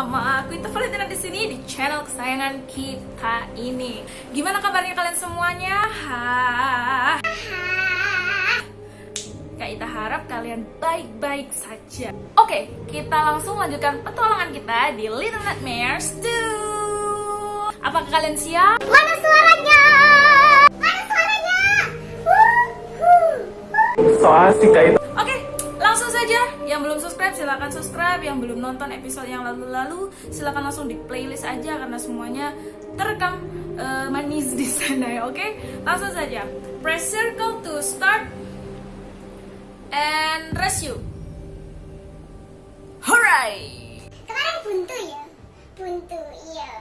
sama aku itu Valentina di sini di channel kesayangan kita ini. Gimana kabarnya kalian semuanya? Ha. Kak Ita harap kalian baik-baik saja. Oke, kita langsung lanjutkan petualangan kita di Little Nightmares 2. Apakah kalian siap? Mana suaranya? Mana suaranya? So asik Kak Ita. Saja. Yang belum subscribe silahkan subscribe. Yang belum nonton episode yang lalu-lalu silahkan langsung di playlist aja karena semuanya terekam eh, manis di sana ya. Oke, langsung saja. Press circle to start and you. Hooray! Kemarin buntu ya? Buntu, iya.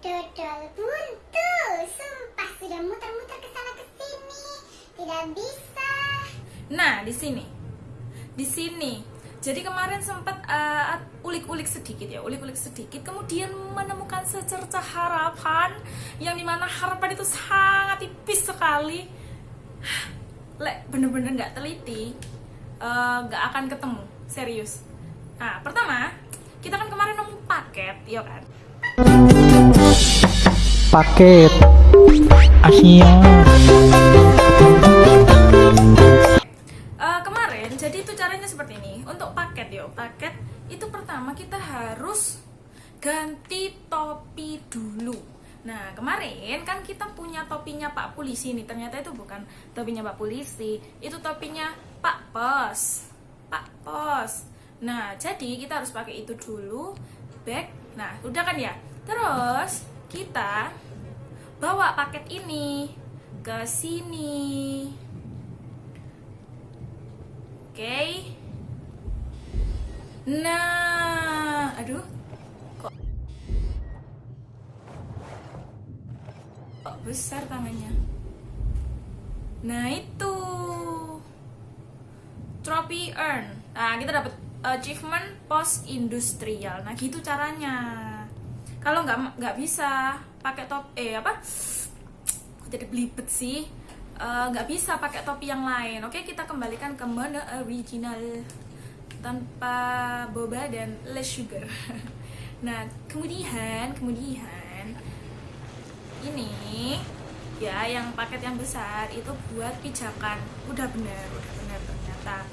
Dodol buntu. Sumpah sudah muter-muter ke sana ke sini. Tidak bisa. Nah, di sini. Di sini. Jadi kemarin sempat uh, ulik-ulik sedikit ya, ulik-ulik sedikit. Kemudian menemukan secerca harapan yang di mana harapan itu sangat tipis sekali. Lek bener-bener nggak teliti, eh, nggak akan ketemu. Serius. Nah, pertama kita kan kemarin nemu paket, ya kan? Paket Asia. Jadi itu caranya seperti ini. Untuk paket yo paket itu pertama kita harus ganti topi dulu. Nah kemarin kan kita punya topinya pak polisi nih. Ternyata itu bukan topinya pak polisi itu topinya pak pos. Pak pos. Nah jadi kita harus pakai itu dulu back nah udah kan ya? Terus kita bawa paket ini ke sini Oke. Nah, aduh. Kok Kok besar tangannya? Nah, itu. Trophy earn. Nah, kita dapat achievement post industrial. Nah, gitu caranya. Kalau nggak nggak bisa pakai top eh apa? Kok jadi belibet sih? Eh, nggak bisa pakai topi yang lain. Oke, kita kembalikan ke menu original tanpa boba dan less sugar. Nah, kemudian kemudian ini ya yang paket yang besar itu buat pijakan. Udah benar, udah benar ternyata.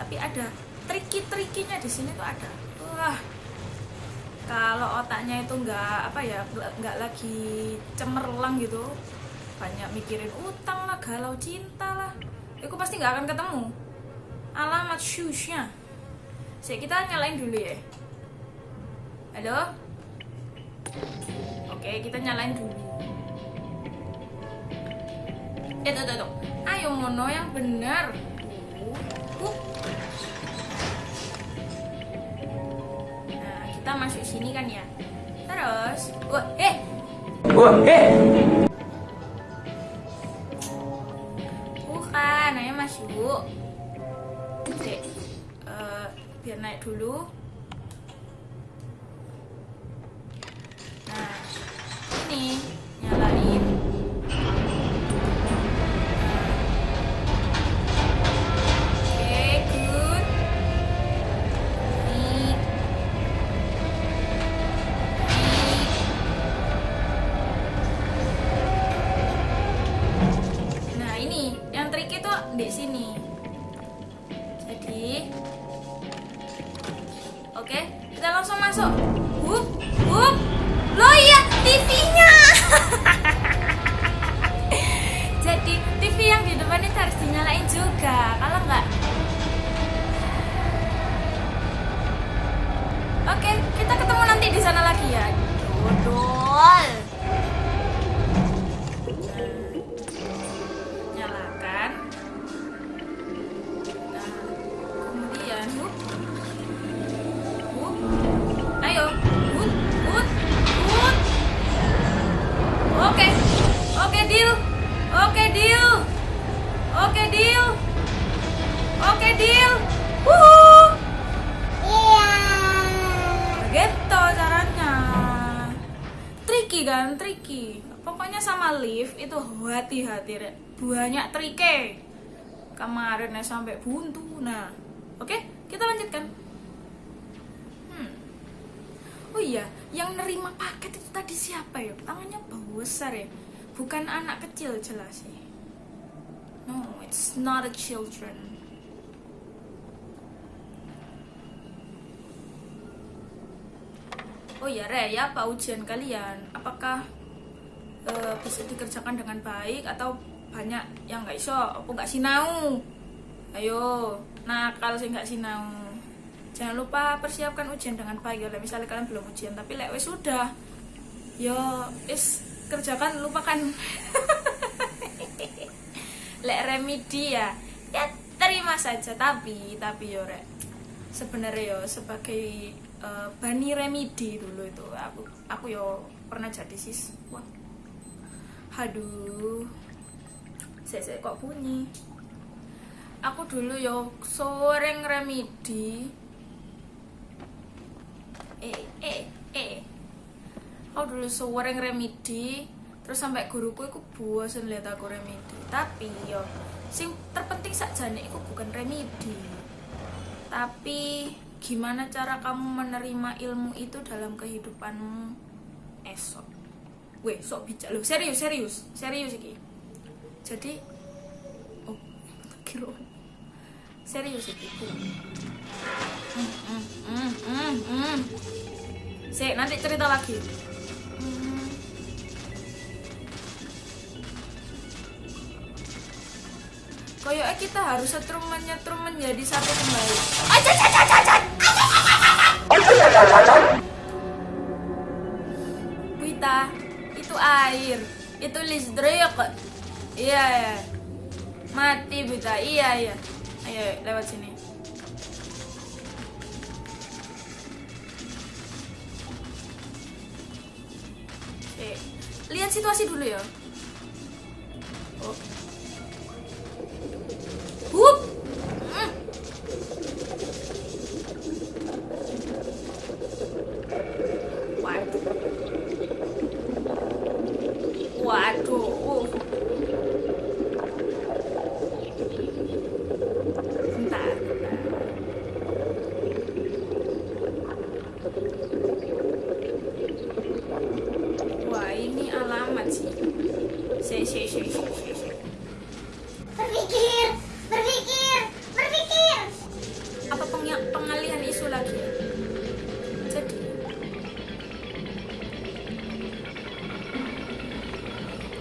Tapi ada triki-trikinya di sini tuh ada. Wah, kalau otaknya itu nggak apa ya nggak lagi cemerlang gitu banyak mikirin utang lah galau cinta lah. Itu pasti nggak akan ketemu. Alamat shoesnya. Sik, kita nyalain dulu ya. Halo? Oke kita nyalain dulu. Eh tuh, tuh, tuh. ayo mono yang benar. Uh, uh. nah kita masuk sini kan ya. Terus. Wah eh. Wah, eh. Yu. Cek, eh, biar naik dulu. Lift itu hati-hati, Rek. banyak trike. Kemarin ya sampai buntu. Nah, oke, kita lanjutkan. Oh iya, yang nerima paket itu tadi siapa ya? Tangannya besar ya. Bukan anak kecil jelas sih. No, it's not a children. Oh iya, Re, ya apa ujian kalian? Apakah eh, bisa dikerjakan dengan baik atau banyak yang nggak iso? Apa nggak sinau? Ayo, nakal sih nggak sinau. Jangan lupa persiapkan ujian dengan baik ya. Misalnya kalian belum ujian, tapi lek wis sudah, yo is kerjakan lupakan. lek remedi ya, ya terima saja. Tapi tapi yo rek, sebenarnya yo sebagai eh, bani remedi dulu itu aku aku yo pernah jadi siswa. Aduh, saya kok bunyi. Aku dulu yo sering remedi eh eh eh. Aku dulu sering remedi terus sampai guruku itu bosen lihat aku remedi. Tapi yo sing terpenting sakjane itu bukan remedi. Tapi gimana cara kamu menerima ilmu itu dalam kehidupanmu? Esok weh sok bijak loh serius serius serius iki jadi oh kira serius iki Hmm, hmm, hmm, hmm, hmm. Sik, nanti cerita lagi. Kayaknya kita harus setrum menyetrum menjadi satu kembali. Aja, aja, aja, aja. Itu listrik. Iya, ya. Mati, Wita. Iya, iya. Ayo, lewat sini. Oke. Lihat situasi dulu ya. Oh.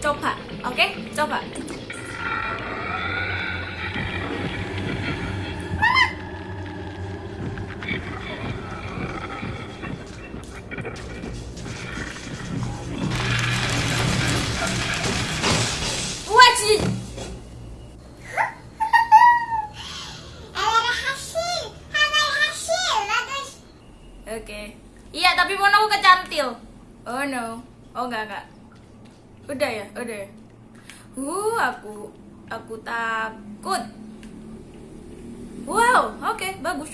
Coba, oke? Coba. Wajib. Ada hasil, ada hasil, bagus. Oke. Iya, tapi mau aku kecantil. Oh no. Oh enggak enggak. Udah ya, udah ya. Uh, aku aku takut. Wow, oke, bagus.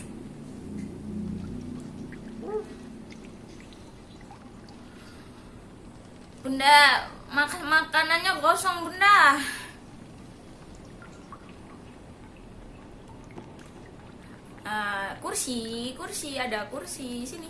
Bunda, makan makanannya kosong, Bunda. Ah, kursi, kursi, kursi sini.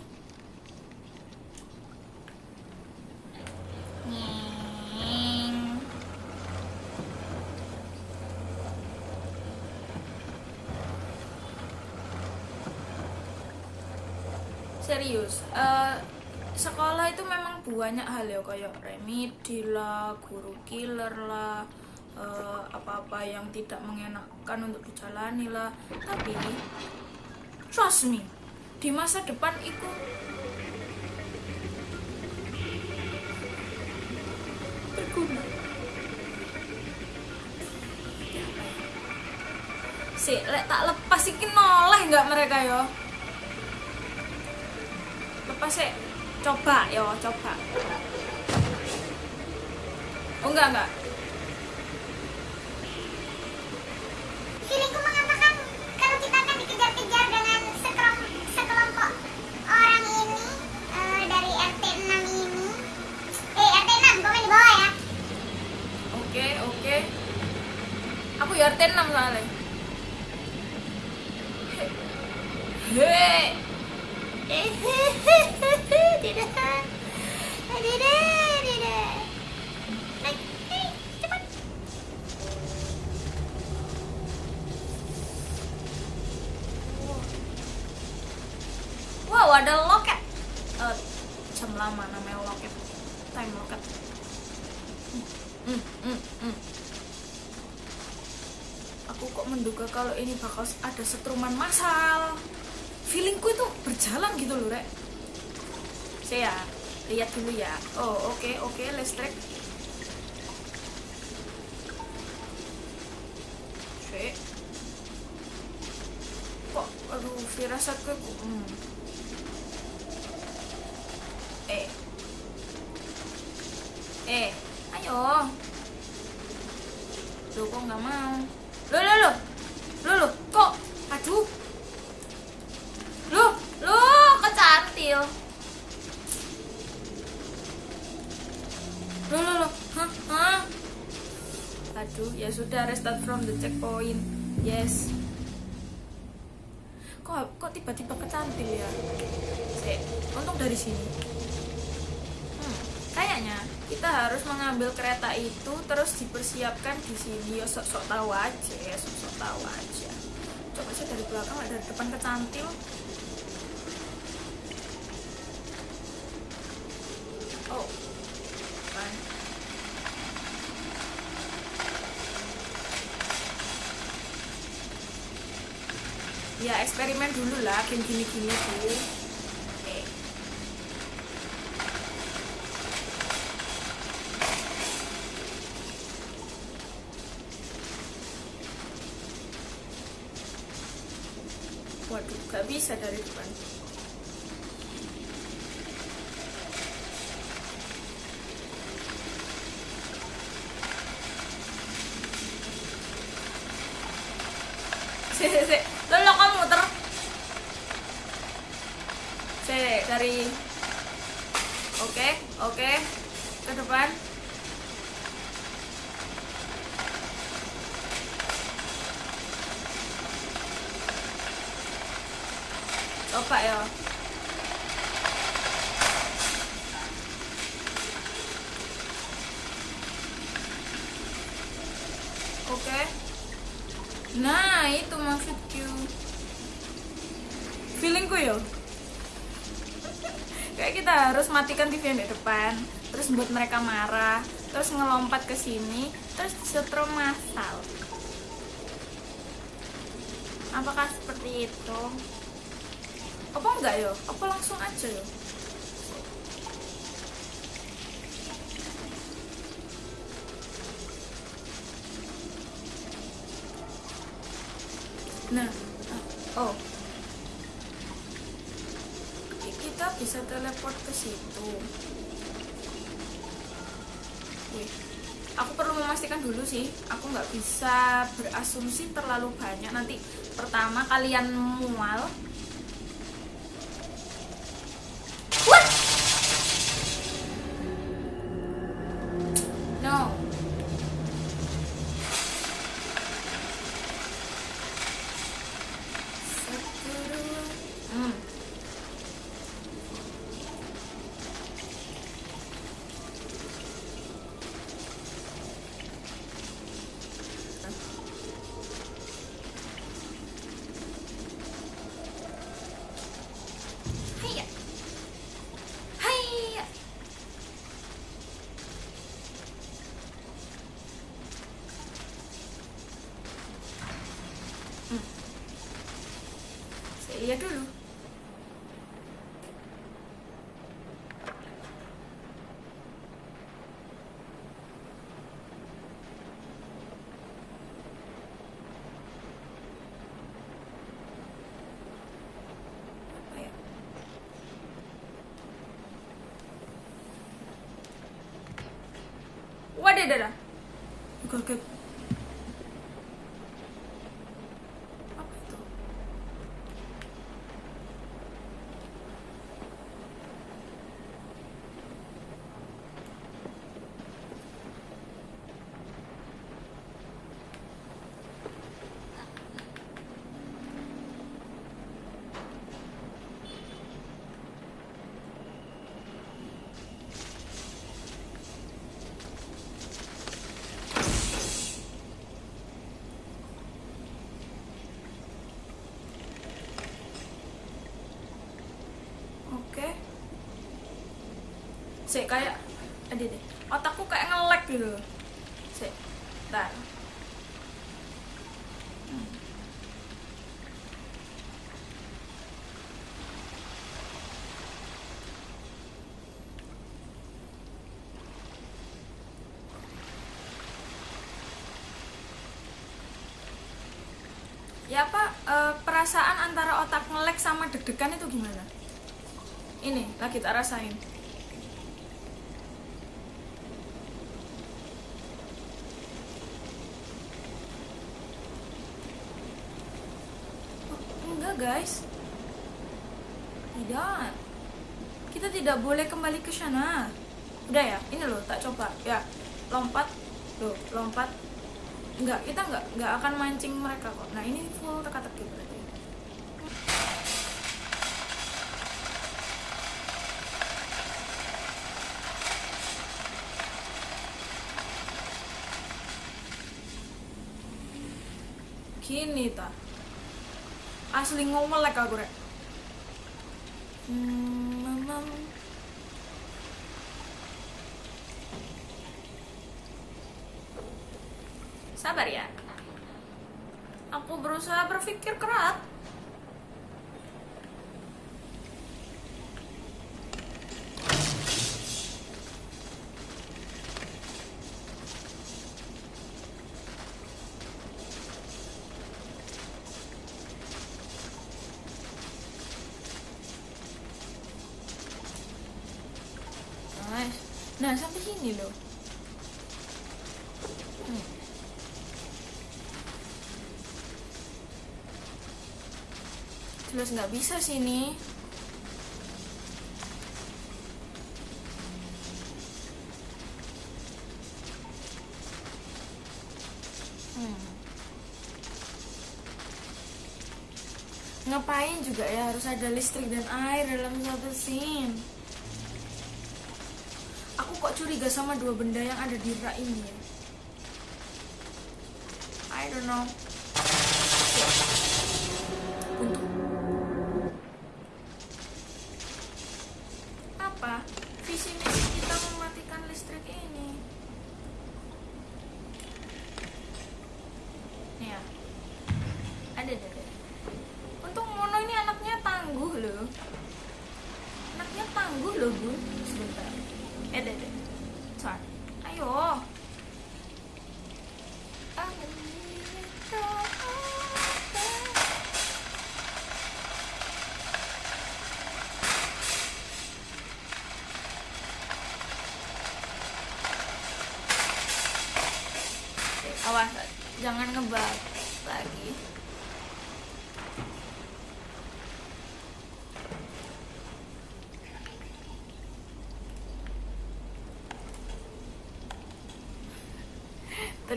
Serius, eh, sekolah itu memang banyak hal ya kayak remedi lah, guru killer lah, eh, apa-apa yang tidak mengenakan untuk dijalani lah. Tapi trust me, di masa depan itu berguna. Si, lek tak lepas iki noleh nggak mereka yo? Lepas sih, coba yo, coba. Oh enggak enggak. Feelingku mengatakan kalau kita akan dikejar-kejar dengan sekelom- sekelompok orang ini eh, dari RT 6 ini. Eh RT 6, komen di bawah ya. Oke oke. Ya RT 6 soalnya. Wow, ada loket. Eh, jam lama namanya loket. Time loket. Hmm, hmm, hmm. Aku kok menduga kalau ini bakal ada setruman massal. Feelingku itu berjalan gitu loh, Rek. Saya lihat dulu ya. Oh, oke, oke, listrik. Oke. Kok, aduh, firasatku. Hmm. Eh. Eh, ayo. Loh, kok nggak mau? Loh, loh, loh. Loh, loh, kok? Aduh. Loh, loh, kecantil. Loh, loh, loh. Hah, hah. Aduh, ya sudah restart from the checkpoint. Yes. Kok kok tiba-tiba kecantil ya? Sik, untung dari sini. Hmm, kayaknya kita harus mengambil kereta itu terus dipersiapkan di sini. Ya sok-sok tahu aja, ya sok-sok tahu aja. Dari belakang, dari depan kecantil. Oh, kan. Ya eksperimen dulu lah, game gini-gini. Waduh, gak bisa dari depan. Sik, sik, sik. Lo lo kamu muter. Sik, dari Oke, oke. Ke depan. Coba ya. Oke. Nah, itu maksudku. Feelingku ya. Kayak kita harus matikan TV yang di depan, terus buat mereka marah, terus ngelompat ke sini, terus setrum masal. Apakah seperti itu? Apa enggak yo? Apa langsung aja yo? Nah, oh, Ki- kita bisa teleport ke situ. Aku perlu memastikan dulu sih. Aku nggak bisa berasumsi terlalu banyak. Nanti pertama kalian mual. What? No. Satu, dua. Hmm. Hiya. Hiya. Hmm. Saya lihat dulu. Apa ya? Waduh, Sik kayak ada deh. Otakku kayak nge-lag gitu. Sik. Bentar. Ya apa eh, perasaan antara otak nge-lag sama deg-degan itu gimana? Ini lagi tak rasain. Oh, enggak guys. Tidak. Kita tidak boleh kembali ke sana. Udah ya, ini loh tak coba. Ya, lompat. Loh, lompat. Enggak, kita enggak enggak akan mancing mereka kok. Nah, ini full teka-teki berarti. Gini ta. Asli ngomelek aku rek. Hmm. Sabar ya. Aku berusaha berpikir keras. Nice. Nah, sampai sini loh. Hmm. Jelas nggak bisa sini. Hmm. Ngapain juga ya harus ada listrik dan air dalam satu scene? Curiga sama dua benda yang ada di rak ini ya?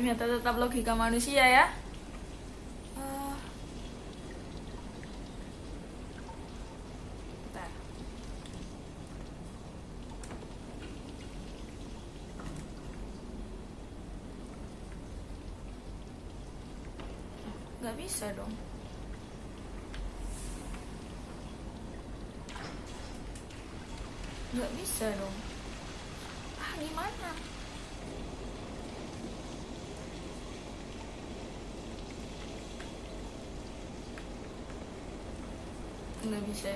Ternyata tetap logika manusia ya. Eh. Nggak bisa dong. Nggak bisa dong. Ah, gimana? Nggak bisa.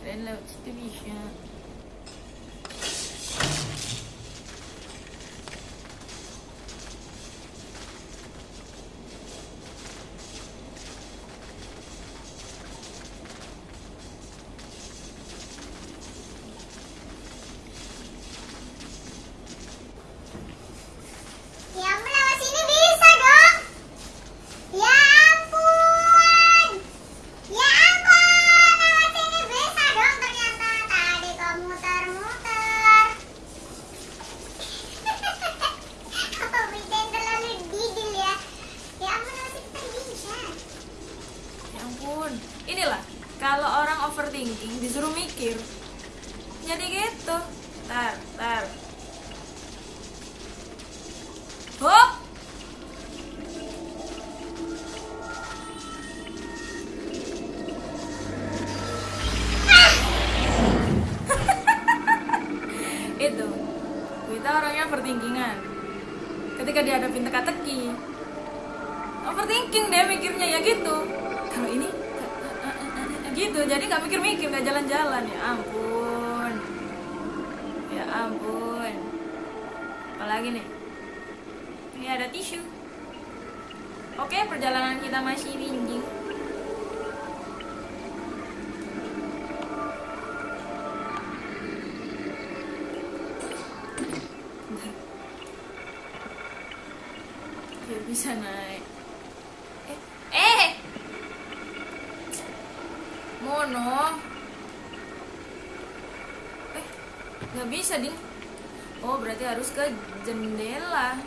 Keren lewat situ bisa. Bisa naik. Eh eh. Mono. Eh nggak bisa ding oh berarti harus ke jendela.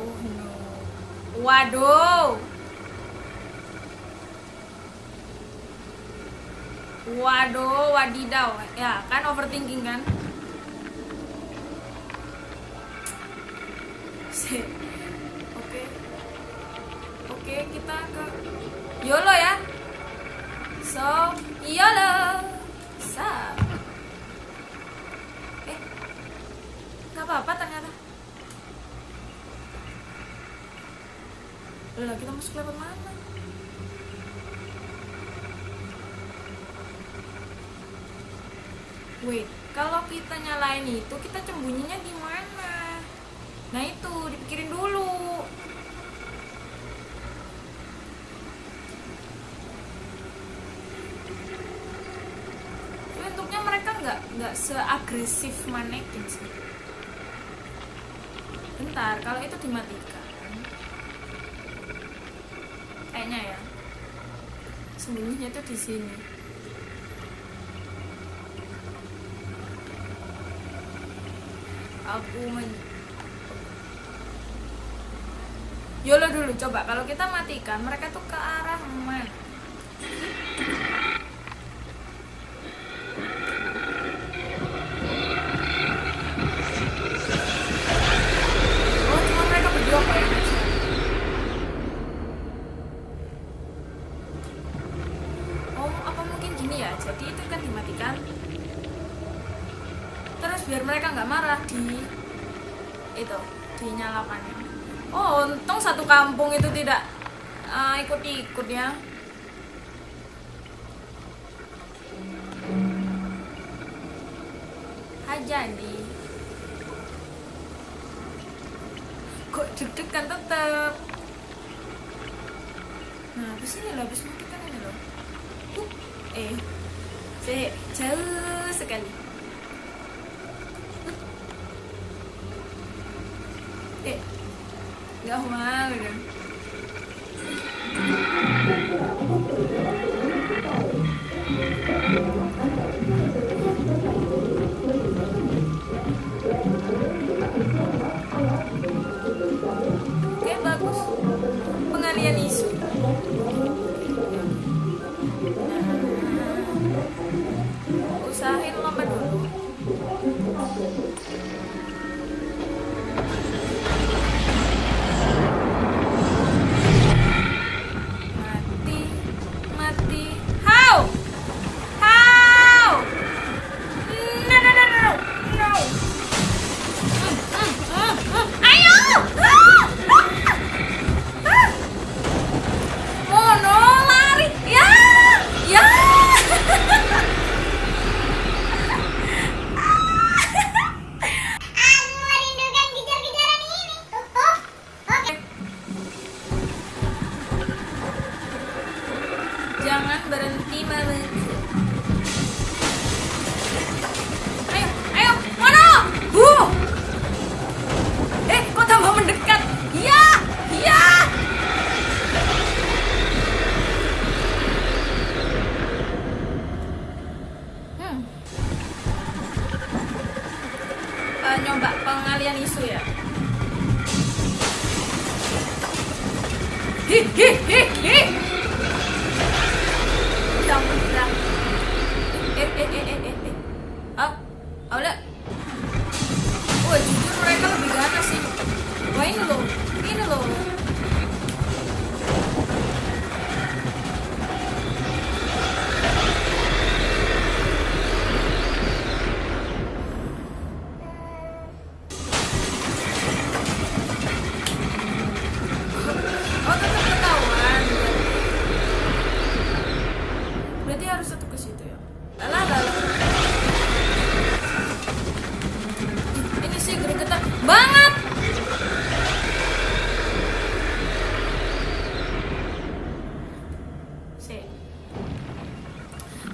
Oh waduh Waduh, wadidaw. Ya, kan overthinking kan? Oke. Oke, kita ke YOLO ya. So, YOLO. Sa. Eh. Gak apa-apa ternyata. Lah, kita masuk lewat mana? Wait, kalau kita nyalain itu kita sembunyinya di mana? Nah itu dipikirin dulu. Tapi Untuknya mereka nggak nggak seagresif manekin sih. Bentar, kalau itu dimatikan, kayaknya ya sembunyinya tuh di sini. Aku men Yolo dulu coba kalau kita matikan mereka tuh ke arah mana? Oh. Oh ya? Jadi itu kan dimatikan terus biar mereka nggak marah di itu dinyalakan oh untung satu kampung itu tidak uh, ikut-ikut ya. Jadi. Kok deg-degan tetep? Nah habis ini loh habis matikan ini loh. Uh, eh jauh sekali nggak mau pengalian isu ya? Hi hi hi hi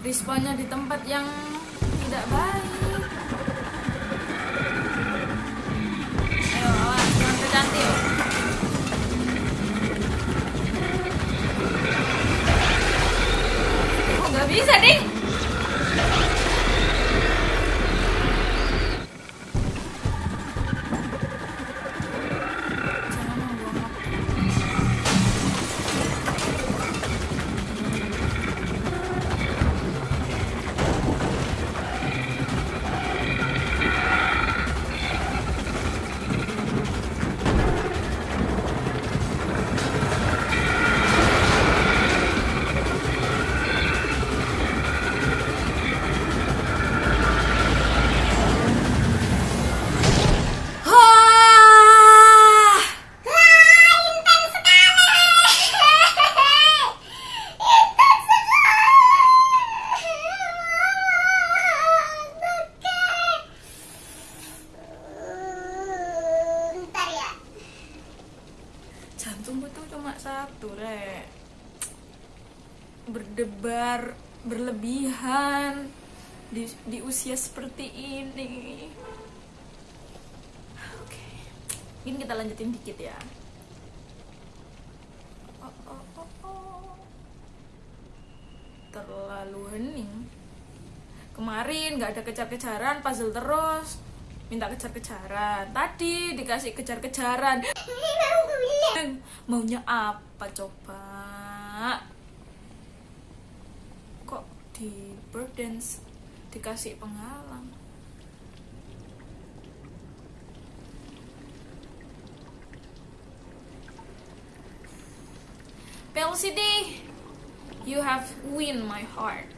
disponnya di tempat yang tidak baik. Ayo awas jangan kecantil oh nggak bisa ding? di, usia seperti ini. Oke. Okay. ini kita lanjutin dikit ya. Oh, oh, oh, oh. terlalu hening. Kemarin gak ada kejar-kejaran puzzle terus. Minta kejar-kejaran. Tadi dikasih kejar-kejaran. Maunya apa coba? Kok di bird dance? dikasih penghalang. PLCD you have win my heart.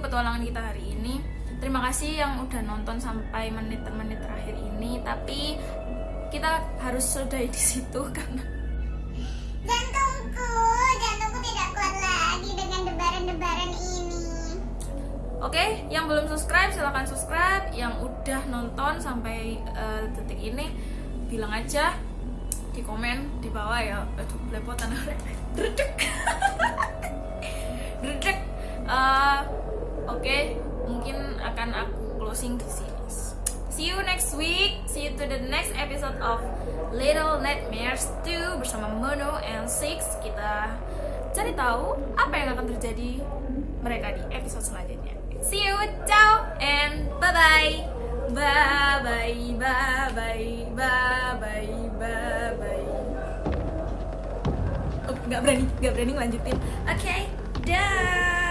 petualangan kita hari ini. Terima kasih yang udah nonton sampai menit-menit terakhir ini tapi kita harus sudahi di situ karena jantungku jantungku tidak kuat lagi dengan debaran-debaran ini. Oke yang belum subscribe silahkan subscribe. Yang udah nonton sampai uh, detik ini bilang aja di komen di bawah ya. Aduh belepotan. Dredek dredek uh, Oke, mungkin akan aku closing di sini. See you next week. See you to the next episode of Little Nightmares 2 bersama Mono and Six. Kita cari tahu apa yang akan terjadi mereka di episode selanjutnya. See you, ciao, and bye bye, bye bye, bye bye, bye bye, bye bye. Oh, nggak berani, nggak berani ngelanjutin. Oke, dah.